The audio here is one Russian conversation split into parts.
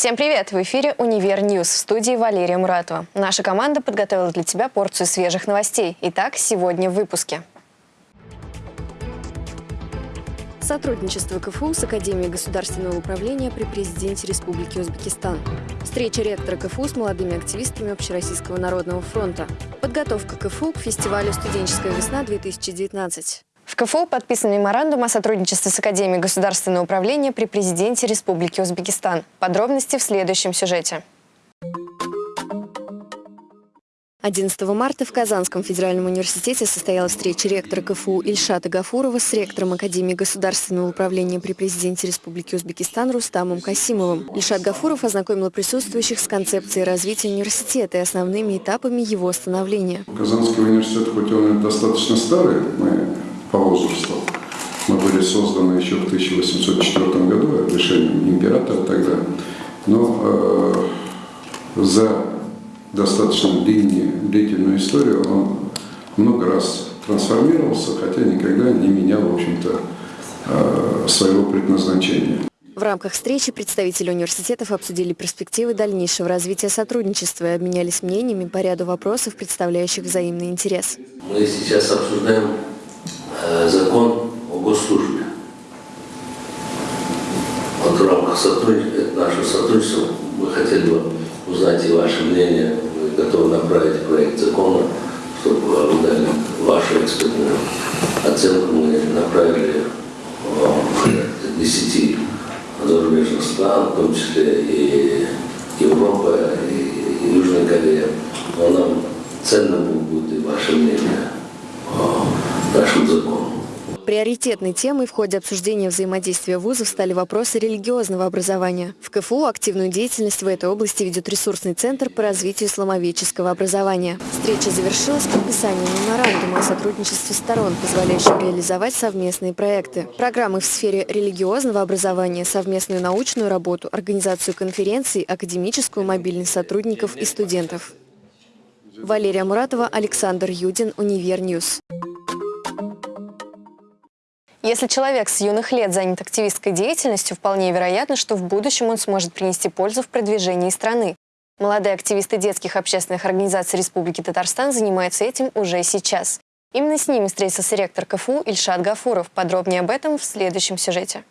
Всем привет! В эфире «Универ News» в студии Валерия Муратова. Наша команда подготовила для тебя порцию свежих новостей. Итак, сегодня в выпуске. Сотрудничество КФУ с Академией государственного управления при президенте Республики Узбекистан. Встреча ректора КФУ с молодыми активистами Общероссийского народного фронта. Подготовка КФУ к фестивалю «Студенческая весна-2019». В КФУ подписан меморандум о сотрудничестве с Академией государственного управления при президенте Республики Узбекистан. Подробности в следующем сюжете. 11 марта в Казанском федеральном университете состоялась встреча ректора КФУ Ильшата Гафурова с ректором Академии государственного управления при президенте Республики Узбекистан Рустамом Касимовым. Ильшат Гафуров ознакомил присутствующих с концепцией развития университета и основными этапами его становления. Казанский университет, хоть он достаточно старый, мы по возрасту. Мы были созданы еще в 1804 году решением императора тогда. Но э, за достаточно длинную, длительную историю он много раз трансформировался, хотя никогда не менял, в общем-то, э, своего предназначения. В рамках встречи представители университетов обсудили перспективы дальнейшего развития сотрудничества и обменялись мнениями по ряду вопросов, представляющих взаимный интерес. Мы сейчас обсуждаем закон о госслужбе. Вот в рамках сотрудничества, нашего сотрудничества мы хотели бы узнать и ваше мнение. Мы готовы направить проект закона, чтобы вы дали вашу экспертную оценку. Мы направили в 10 зарубежных стран, в том числе и Европа, и Южная Корея. Но нам ценно будет и ваше мнение нашим законом. Приоритетной темой в ходе обсуждения взаимодействия вузов стали вопросы религиозного образования. В КФУ активную деятельность в этой области ведет ресурсный центр по развитию исламоведческого образования. Встреча завершилась подписанием меморандума о сотрудничестве сторон, позволяющим реализовать совместные проекты. Программы в сфере религиозного образования, совместную научную работу, организацию конференций, академическую мобильность сотрудников и студентов. Валерия Муратова, Александр Юдин, Универ News. Если человек с юных лет занят активистской деятельностью, вполне вероятно, что в будущем он сможет принести пользу в продвижении страны. Молодые активисты детских общественных организаций Республики Татарстан занимаются этим уже сейчас. Именно с ними встретился ректор КФУ Ильшат Гафуров. Подробнее об этом в следующем сюжете.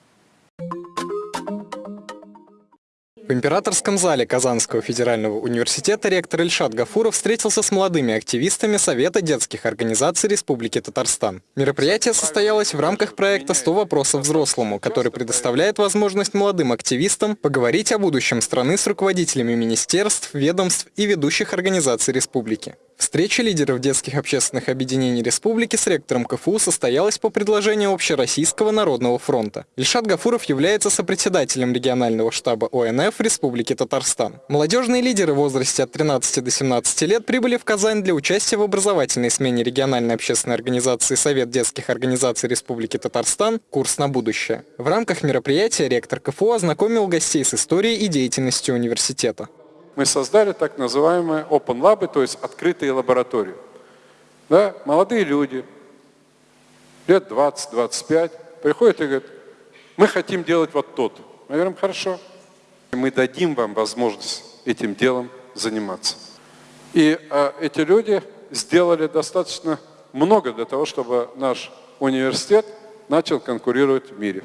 В императорском зале Казанского федерального университета ректор Ильшат Гафуров встретился с молодыми активистами Совета детских организаций Республики Татарстан. Мероприятие состоялось в рамках проекта «100 вопросов взрослому», который предоставляет возможность молодым активистам поговорить о будущем страны с руководителями министерств, ведомств и ведущих организаций республики. Встреча лидеров детских общественных объединений республики с ректором КФУ состоялась по предложению Общероссийского народного фронта. Ильшат Гафуров является сопредседателем регионального штаба ОНФ в Республике Татарстан. Молодежные лидеры в возрасте от 13 до 17 лет прибыли в Казань для участия в образовательной смене региональной общественной организации Совет детских организаций Республики Татарстан «Курс на будущее». В рамках мероприятия ректор КФУ ознакомил гостей с историей и деятельностью университета мы создали так называемые open lab, то есть открытые лаборатории. Да, молодые люди, лет 20-25, приходят и говорят, мы хотим делать вот то Мы говорим, хорошо, мы дадим вам возможность этим делом заниматься. И а, эти люди сделали достаточно много для того, чтобы наш университет начал конкурировать в мире.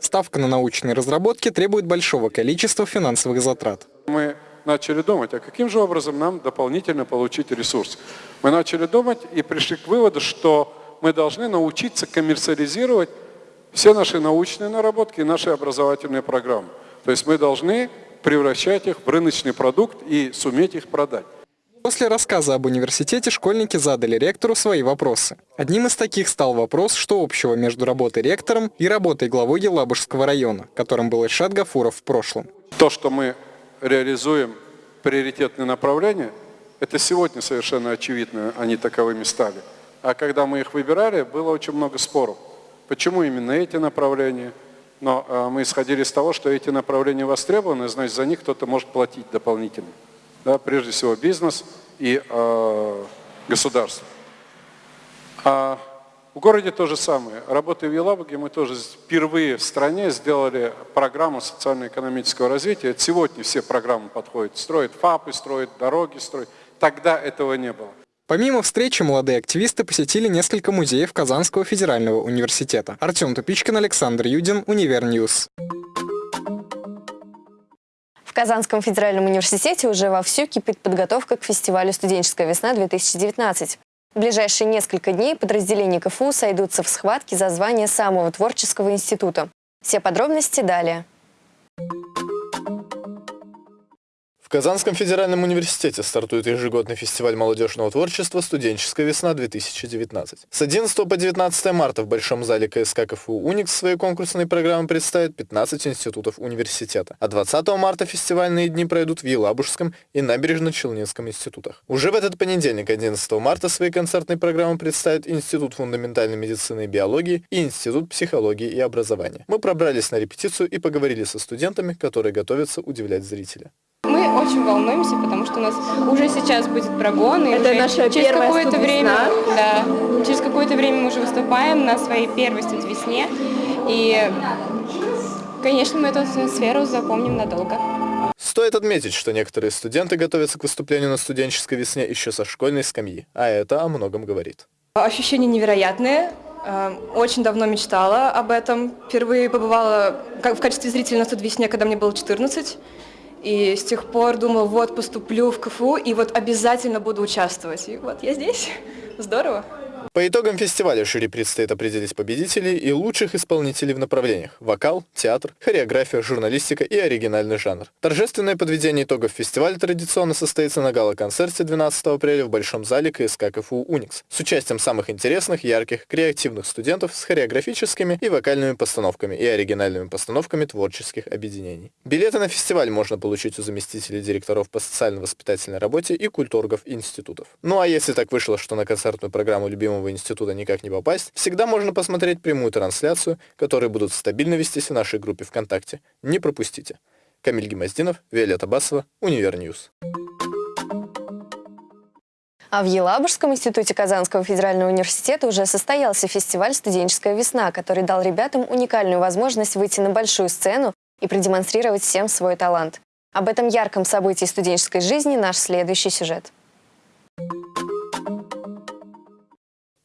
Ставка на научные разработки требует большого количества финансовых затрат. Мы начали думать, а каким же образом нам дополнительно получить ресурс. Мы начали думать и пришли к выводу, что мы должны научиться коммерциализировать все наши научные наработки и наши образовательные программы. То есть мы должны превращать их в рыночный продукт и суметь их продать. После рассказа об университете школьники задали ректору свои вопросы. Одним из таких стал вопрос, что общего между работой ректором и работой главой Елабужского района, которым был Ильшат Гафуров в прошлом. То, что мы реализуем приоритетные направления, это сегодня совершенно очевидно, они таковыми стали. А когда мы их выбирали, было очень много споров. Почему именно эти направления? Но э, мы исходили из того, что эти направления востребованы, значит, за них кто-то может платить дополнительно. Да, прежде всего бизнес и э, государство. А В городе то же самое. Работая в Елабуге, мы тоже впервые в стране сделали программу социально-экономического развития. Сегодня все программы подходят. Строят ФАПы, строят дороги, строят. Тогда этого не было. Помимо встречи, молодые активисты посетили несколько музеев Казанского федерального университета. Артем Тупичкин, Александр Юдин, Универ News. В Казанском федеральном университете уже вовсю кипит подготовка к фестивалю «Студенческая весна-2019». В ближайшие несколько дней подразделения КФУ сойдутся в схватке за звание самого творческого института. Все подробности далее. В Казанском федеральном университете стартует ежегодный фестиваль молодежного творчества «Студенческая весна-2019». С 11 по 19 марта в Большом зале КСК КФУ «Уникс» свои конкурсные программы представит 15 институтов университета. А 20 марта фестивальные дни пройдут в Елабужском и Набережно-Челнинском институтах. Уже в этот понедельник, 11 марта, свои концертные программы представит Институт фундаментальной медицины и биологии и Институт психологии и образования. Мы пробрались на репетицию и поговорили со студентами, которые готовятся удивлять зрителя. Мы очень волнуемся, потому что у нас уже сейчас будет прогон. И Это уже наша через какое-то время, да, через какое-то время мы уже выступаем на своей первой студвесне. И, конечно, мы эту атмосферу запомним надолго. Стоит отметить, что некоторые студенты готовятся к выступлению на студенческой весне еще со школьной скамьи, а это о многом говорит. Ощущения невероятные. Э, Очень давно мечтала об этом. Впервые побывала в качестве зрителя на студвесне, когда мне было 14. И с тех пор думала, вот поступлю в КФУ и вот обязательно буду участвовать. И вот я здесь. Здорово. По итогам фестиваля жюри предстоит определить победителей и лучших исполнителей в направлениях – вокал, театр, хореография, журналистика и оригинальный жанр. Торжественное подведение итогов фестиваля традиционно состоится на гала-концерте 12 апреля в Большом зале КСК КФУ «Уникс» с участием самых интересных, ярких, креативных студентов с хореографическими и вокальными постановками и оригинальными постановками творческих объединений. Билеты на фестиваль можно получить у заместителей директоров по социально-воспитательной работе и культургов институтов. Ну а если так вышло, что на концертную программу любимого института никак не попасть, всегда можно посмотреть прямую трансляцию, которые будут стабильно вестись в нашей группе ВКонтакте. Не пропустите. Камиль Гемоздинов, Виолетта Басова, Универ News. А в Елабужском институте Казанского федерального университета уже состоялся фестиваль «Студенческая весна», который дал ребятам уникальную возможность выйти на большую сцену и продемонстрировать всем свой талант. Об этом ярком событии студенческой жизни наш следующий сюжет.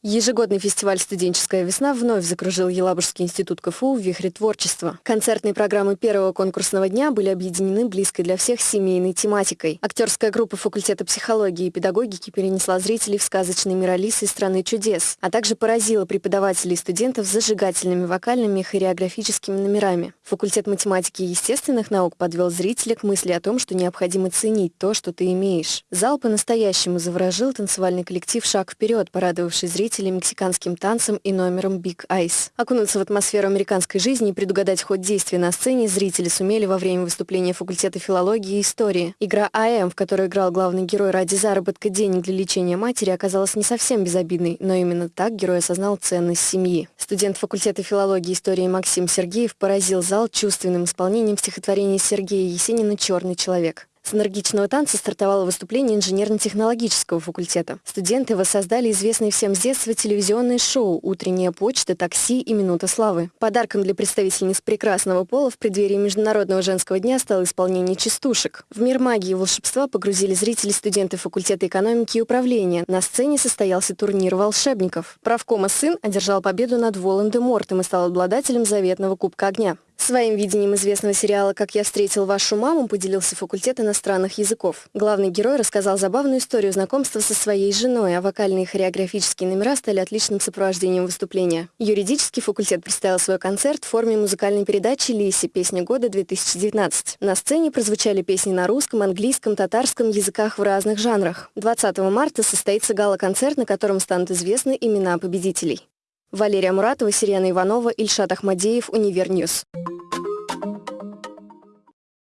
Ежегодный фестиваль «Студенческая весна» вновь закружил Елабужский институт КФУ в вихре творчества. Концертные программы первого конкурсного дня были объединены близкой для всех семейной тематикой. Актерская группа факультета психологии и педагогики перенесла зрителей в сказочный мир Алисы «Страны чудес», а также поразила преподавателей и студентов зажигательными вокальными и хореографическими номерами. Факультет математики и естественных наук подвел зрителя к мысли о том, что необходимо ценить то, что ты имеешь. Зал по-настоящему заворожил танцевальный коллектив «Шаг вперед», порадовавший зрителей мексиканским танцем и номером Big Ice. Окунуться в атмосферу американской жизни и предугадать ход действия на сцене зрители сумели во время выступления факультета филологии и истории. Игра АМ, в которой играл главный герой ради заработка денег для лечения матери, оказалась не совсем безобидной, но именно так герой осознал ценность семьи. Студент факультета филологии и истории Максим Сергеев поразил зал чувственным исполнением стихотворения Сергея Есенина «Черный человек». С энергичного танца стартовало выступление инженерно-технологического факультета. Студенты воссоздали известные всем с детства телевизионные шоу «Утренняя почта», «Такси» и «Минута славы». Подарком для представительниц прекрасного пола в преддверии Международного женского дня стало исполнение частушек. В мир магии и волшебства погрузили зрители студенты факультета экономики и управления. На сцене состоялся турнир волшебников. Правкома сын одержал победу над Волан-де-Мортом и стал обладателем заветного Кубка огня. Своим видением известного сериала «Как я встретил вашу маму» поделился факультет иностранных языков. Главный герой рассказал забавную историю знакомства со своей женой, а вокальные и хореографические номера стали отличным сопровождением выступления. Юридический факультет представил свой концерт в форме музыкальной передачи «Лиси. Песня года-2019». На сцене прозвучали песни на русском, английском, татарском языках в разных жанрах. 20 марта состоится гала-концерт, на котором станут известны имена победителей. Валерия Муратова, Сирена Иванова, Ильшат Ахмадеев, Универ News.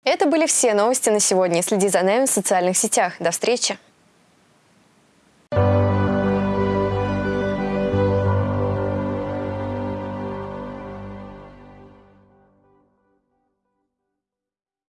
Это были все новости на сегодня. Следи за нами в социальных сетях. До встречи!